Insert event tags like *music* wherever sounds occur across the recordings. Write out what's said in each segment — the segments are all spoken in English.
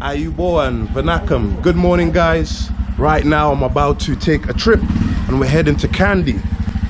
Ayubowan, Vanakkam. Good morning, guys. Right now, I'm about to take a trip and we're heading to Kandy.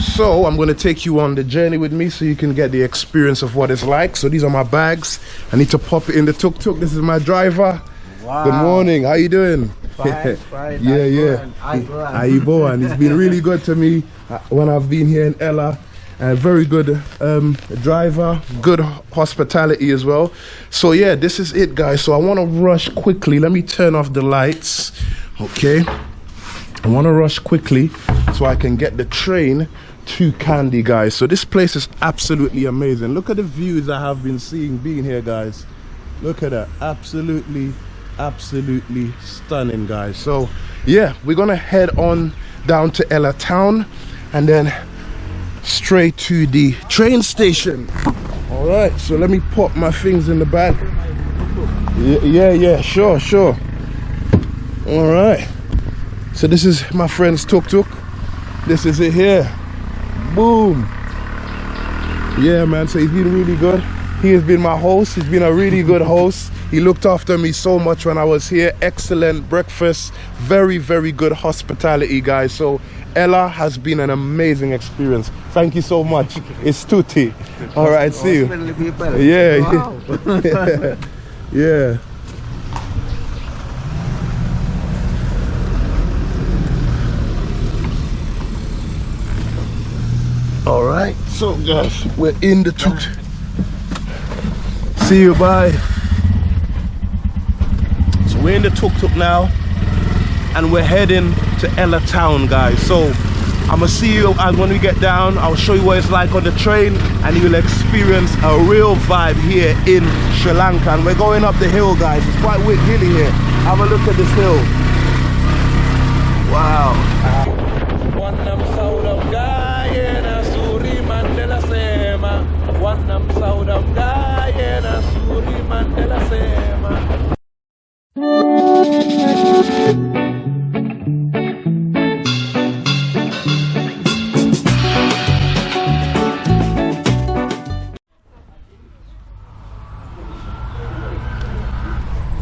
So, I'm going to take you on the journey with me so you can get the experience of what it's like. So, these are my bags. I need to pop it in the tuk tuk. This is my driver. Wow. Good morning. How you doing? Fine, *laughs* fine. yeah, yeah. Ayubowan. Ayubowan. He's been really good to me uh, when I've been here in Ella. A very good um, driver, good hospitality as well. So yeah, this is it, guys. So I want to rush quickly. Let me turn off the lights. Okay. I want to rush quickly so I can get the train to Kandy, guys. So this place is absolutely amazing. Look at the views I have been seeing being here, guys. Look at that. Absolutely, absolutely stunning, guys. So yeah, we're gonna head on down to Ella Town and then straight to the train station. All right, so let me pop my things in the bag. Yeah, yeah, sure, sure. All right. So this is my friend's tuk-tuk. This is it here. Boom. Yeah, man, so he's been really good. He has been my host. He's been a really good host. He looked after me so much when I was here. Excellent breakfast. Very, very good hospitality, guys. So Ella has been an amazing experience. Thank you so much. It's Tutti. All right, see you. Yeah, Wow. yeah. *laughs* yeah. All right, so guys, we're in the tuk. See you, bye. So we're in the tuk tuk now, and we're heading to Ella Town, guys. So I'm gonna see you and when we get down. I'll show you what it's like on the train, and you'll experience a real vibe here in Sri Lanka. And we're going up the hill, guys. It's quite wicked hilly here. Have a look at this hill. Wow.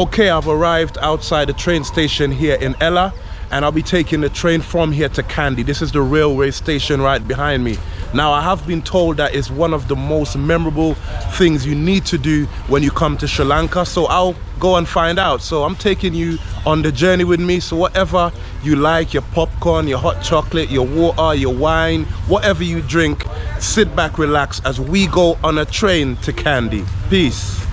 Okay, I've arrived outside the train station here in Ella and I'll be taking the train from here to Kandy. This is the railway station right behind me. Now, I have been told that it's one of the most memorable things you need to do when you come to Sri Lanka. So I'll go and find out. So I'm taking you on the journey with me. So whatever you like, your popcorn, your hot chocolate, your water, your wine, whatever you drink, sit back, relax as we go on a train to Kandy. Peace.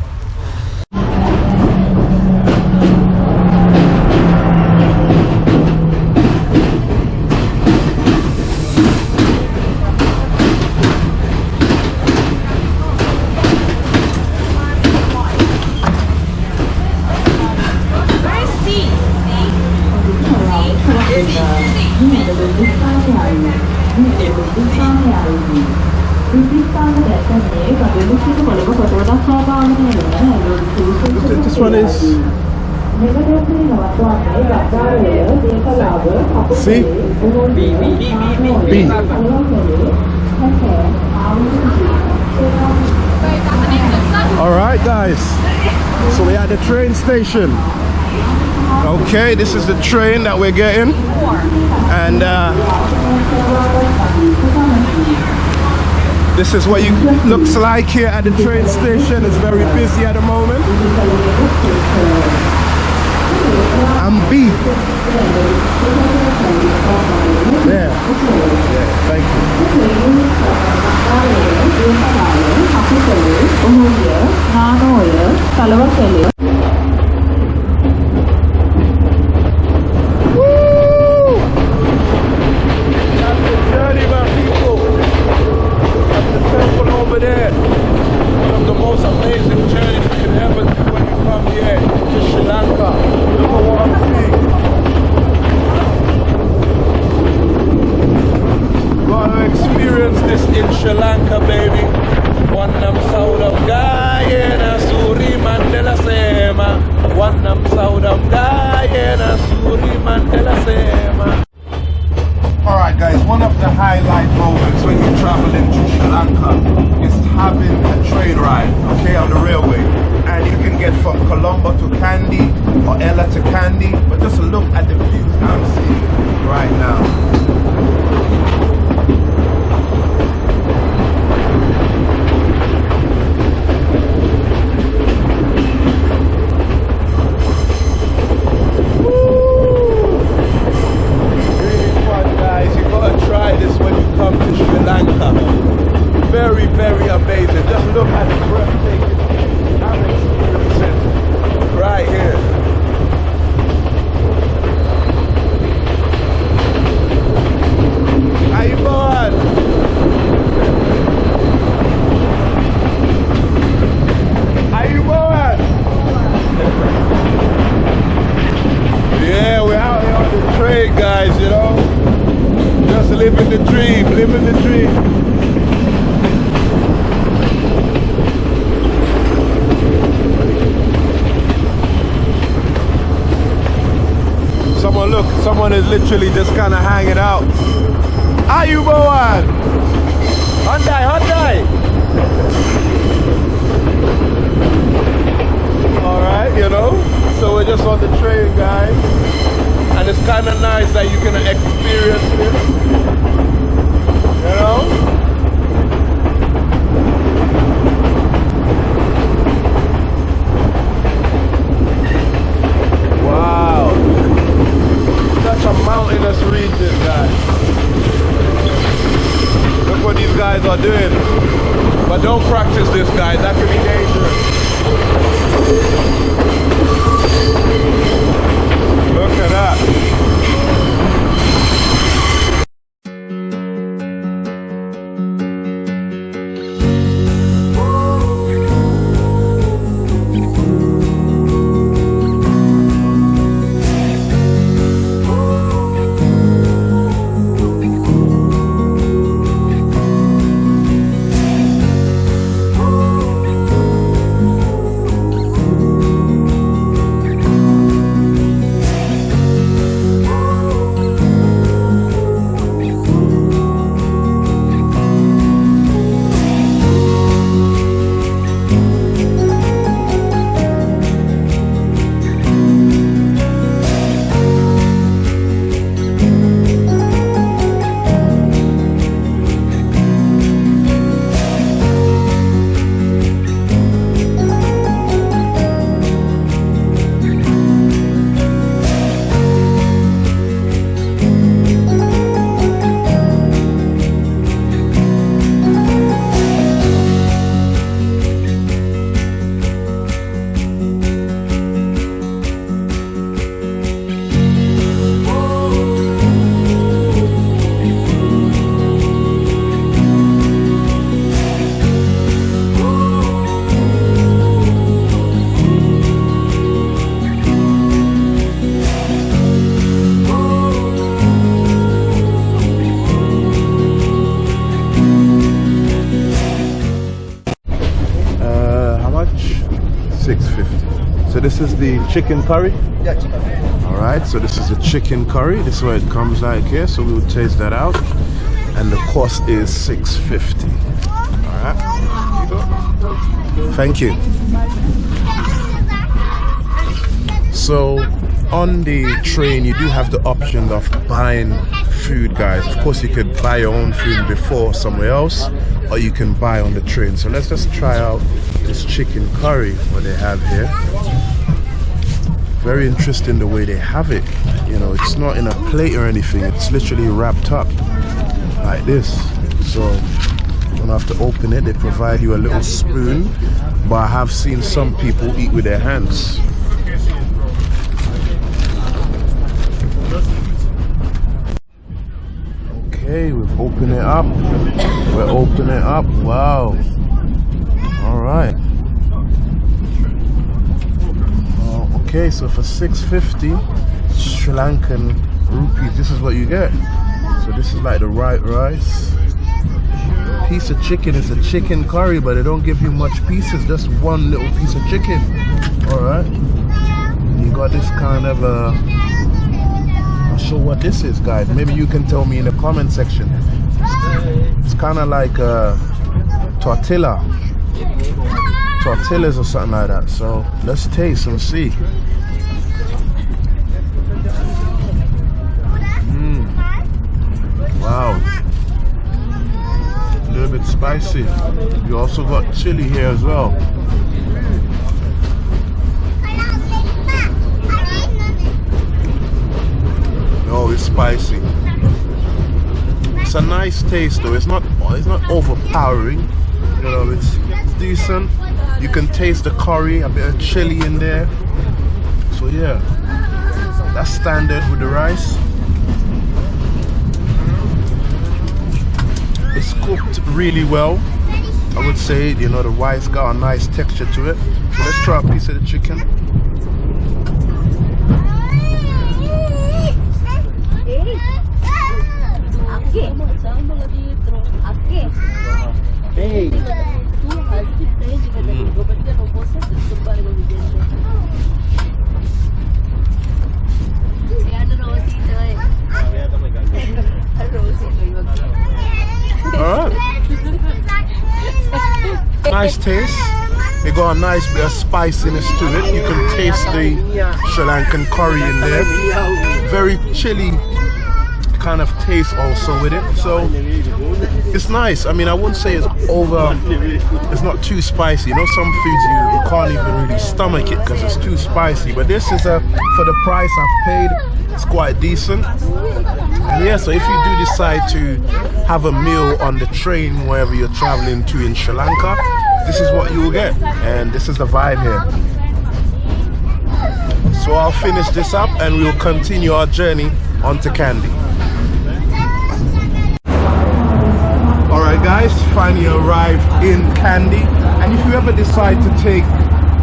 This one is C B. All right, guys. So we're at the train station. Okay, this is the train that we're getting, and uh, this is what you looks like here at the train station. It's very busy at the moment. I'm. There. Yeah, thank you. That's the journey, my people. That's the temple over there. One of the most amazing journeys you can ever do when you come here to Sri Lanka. Look at what I'm seeing. Gotta experience this in Sri Lanka, baby. Wanam saudam gayena suri mandela sema. Wanam saudam gayena suri mandela sema. Alright guys, one of the highlight moments when you're traveling to Sri Lanka is having a train ride, okay, on the railway. And you can get from Colombo to Kandy or Ella to Kandy. But just look at the views I'm seeing right now. Really fun, guys. You gotta try this when you come to Sri Lanka. Very, very amazing. Just look at the breathtaking views I'm experiencing right here. How you going? How you going? Yeah, we're out here on the train, guys, you know? Just living the dream, living the dream. Someone look, someone is literally just kind of hanging out. How you going? Hyundai, Hyundai. All right, you know. So we're just on the train, guys, and it's kind of nice that you can experience this. You know. This is the chicken curry. Yeah, chicken. All right. So this is the chicken curry. This is what it comes like here. So we'll taste that out, and the cost is six fifty. All right. Thank you. So on the train, you do have the option of buying food, guys. Of course, you could buy your own food before somewhere else, or you can buy on the train. So let's just try out this chicken curry what they have here. Very interesting the way they have it. You know, it's not in a plate or anything. It's literally wrapped up like this. So you don't have to open it. They provide you a little spoon, but I have seen some people eat with their hands. Okay, we've opened it up. We're opening it up. Wow. All right. Oh, okay, so for 650 Sri Lankan rupees, this is what you get. So this is like the right rice. Piece of chicken is a chicken curry, but they don't give you much pieces, just one little piece of chicken. All right. You got this kind of uh, not sure what this is, guys. Maybe you can tell me in the comment section. It's kind of like a tortilla. Tortillas or something like that. So let's taste and see. Mm. Wow. A little bit spicy. You also got chili here as well. Oh, it's spicy. It's a nice taste though. It's not it's not overpowering. You know, it's, it's decent. You can taste the curry, a bit of chili in there. So yeah, that's standard with the rice. It's cooked really well. I would say, you know, the rice got a nice texture to it. So let's try a piece of the chicken. Hey. Nice taste. It got a nice bit of spiciness to it. You can taste the Sri Lankan curry in there. Very chilly kind of taste also with it. So it's nice. I mean, I wouldn't say it's over. It's not too spicy. You know, some foods you, you can't even really stomach it because it's too spicy. But this is a for the price I've paid. It's quite decent. And yeah, so if you do decide to have a meal on the train wherever you're traveling to in Sri Lanka, this is what you will get. And this is the vibe here. So I'll finish this up and we'll continue our journey on to Kandy. Alright guys, finally arrived in Kandy. And if you ever decide to take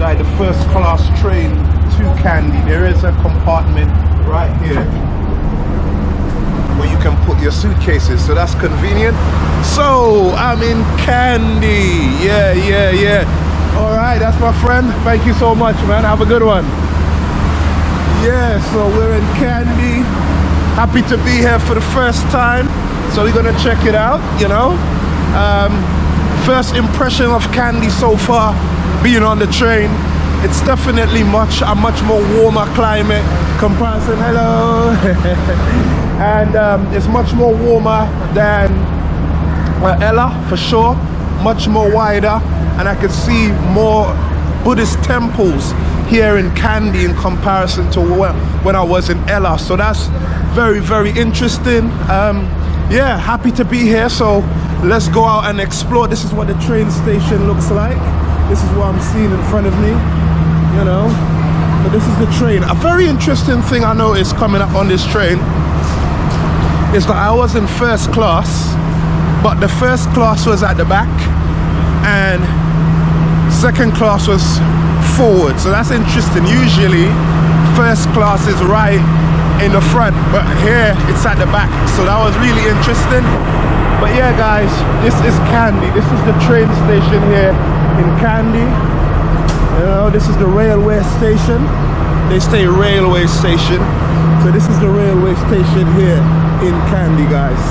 like the first class train to Kandy, there is a compartment right here where you can put your suitcases so that's convenient. So i'm in Kandy yeah yeah yeah. All right that's my friend. Thank you so much man. Have a good one. Yeah so we're in Kandy happy to be here for the first time. So we're gonna check it out you know? Um, first impression of Kandy so far being on the train it's definitely much a much more warmer climate. Comparison hello. *laughs* And um, it's much more warmer than uh, Ella for sure. Much more wider. And I can see more Buddhist temples here in Kandy in comparison to when I was in Ella. So that's very very interesting. Um, yeah happy to be here. So let's go out and explore. This is what the train station looks like. This is what I'm seeing in front of me you know? But this is the train. A very interesting thing I noticed coming up on this train is that I was in first class but the first class was at the back and second class was forward. So that's interesting. Usually first class is right in the front but here it's at the back. So that was really interesting. But yeah guys this is Kandy this is the train station here in Kandy you know this is the railway station. They say railway station. So this is the railway station here in Kandy guys.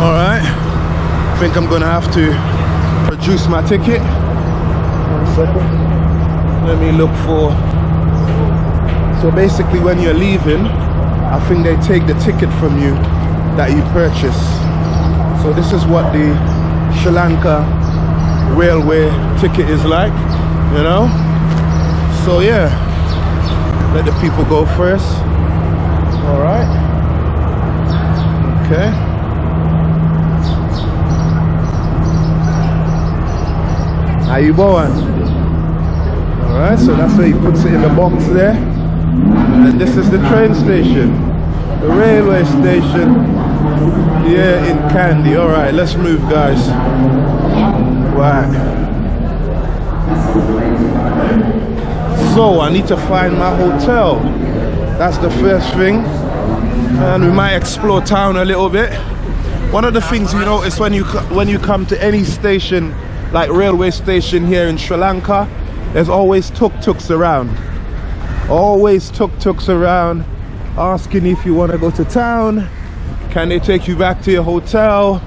All right. I think I'm gonna have to produce my ticket. One second. Let me look for so basically when you're leaving I think they take the ticket from you that you purchase so this is what the Sri Lanka railway ticket is like you know? So yeah. Let the people go first. All right. Okay. How you going all right so that's where he puts it in the box there. And this is the train station the railway station here in Kandy. all right let's move guys. Right. So I need to find my hotel. That's the first thing. And we might explore town a little bit. One of the things you notice when you when you come to any station like railway station here in Sri Lanka there's always tuk-tuks around. Always tuk-tuks around asking if you want to go to town can they take you back to your hotel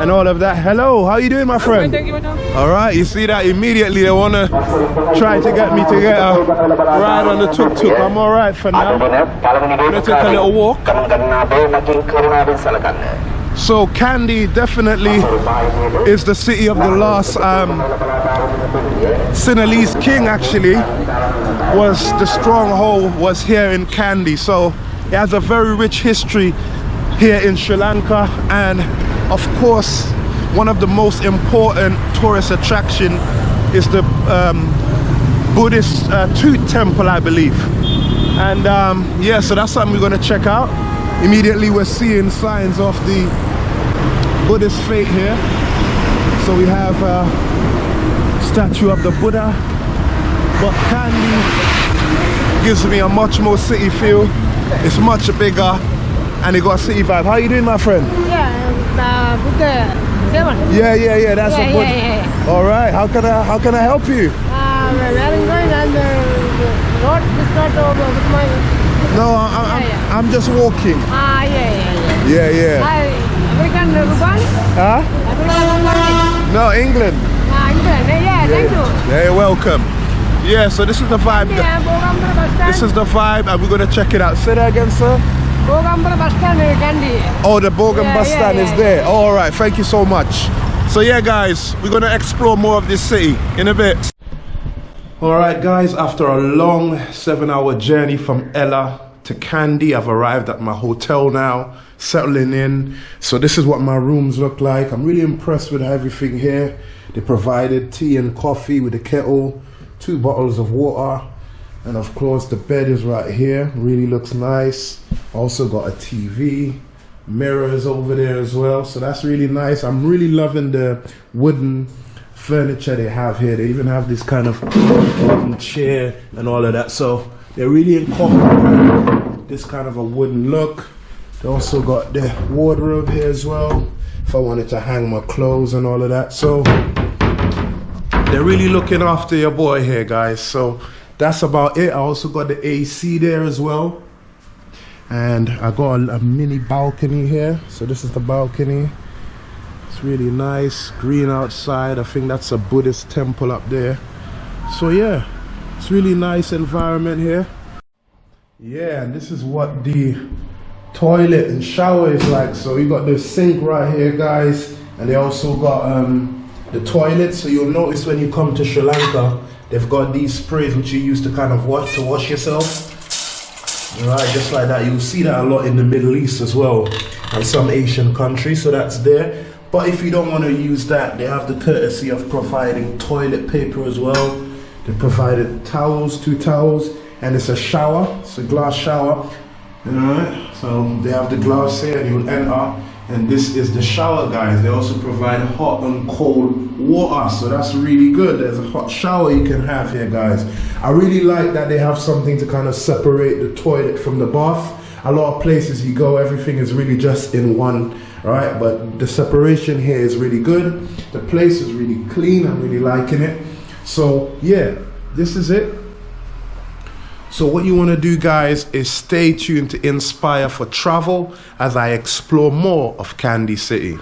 and all of that. Hello, how you doing, my friend? Thank you. All right, you see that immediately they wanna try to get me to get a ride on the tuk tuk. I'm all right for now. Let's take a little walk. So Kandy definitely is the city of the last um, Sinhalese king. Actually, was the stronghold was here in Kandy. So it has a very rich history here in Sri Lanka, and of course, one of the most important tourist attraction is the um, Buddhist uh, Tooth Temple, I believe. And um, yeah, so that's something we're gonna check out. Immediately we're seeing signs of the Buddhist faith here. So we have a statue of the Buddha. But Kandy gives me a much more city feel. It's much bigger and it got a city vibe. How you doing my friend? Yeah, uh, Buddha seven. Yeah, yeah, yeah, that's Yeah, a yeah, Buddha. yeah, All right, how can I how can I help you? Uh, where are you going? And the, road is not over with my. No, I, I, I'm, Yeah, yeah. I'm just walking. Ah, yeah, yeah, yeah. Yeah, yeah. I American Rubani? Huh? No, England. Ah, England. Yeah, yeah, thank you. Yeah, you're welcome. Yeah, so this is the vibe. Yeah. This is the vibe, and we're gonna check it out. Say that again, sir. Bogambara bus stand in Kandy. Oh, the Bogan Yeah, bus yeah, stand is yeah, there. Oh, all right, thank you so much. So yeah, guys, we're gonna explore more of this city in a bit. All right, guys, after a long seven-hour journey from Ella to Kandy, I've arrived at my hotel now, settling in. So this is what my rooms look like. I'm really impressed with everything here. They provided tea and coffee with a kettle, two bottles of water, and of course the bed is right here. Really looks nice. Also got a TV, mirrors over there as well. So that's really nice. I'm really loving the wooden furniture they have here. They even have this kind of wooden chair and all of that. So they're really incorporating this kind of a wooden look. They also got the wardrobe here as well. If I wanted to hang my clothes and all of that. So they're really looking after your boy here, guys. So that's about it. I also got the AC there as well. And I got a, a mini balcony here. So this is the balcony. It's really nice. Green outside. I think that's a Buddhist temple up there. So yeah, it's really nice environment here. Yeah, and this is what the toilet and shower is like. So you got the sink right here, guys, and they also got um, the toilet. So you'll notice when you come to Sri Lanka, they've got these sprays which you use to kind of wash to wash yourself. Right, just like that. You'll see that a lot in the Middle East as well, and some Asian countries. So that's there. But if you don't want to use that, they have the courtesy of providing toilet paper as well. They provided towels, two towels, and it's a shower. It's a glass shower. Alright, so they have the glass here, and you'll enter. And this is the shower, guys. They also provide hot and cold water, so that's really good. There's a hot shower you can have here, guys. I really like that they have something to kind of separate the toilet from the bath. A lot of places you go, everything is really just in one, right? But the separation here is really good. The place is really clean. I'm really liking it. So yeah, this is it. So what you want to do guys is stay tuned to Inspire for Travel as I explore more of Kandy City.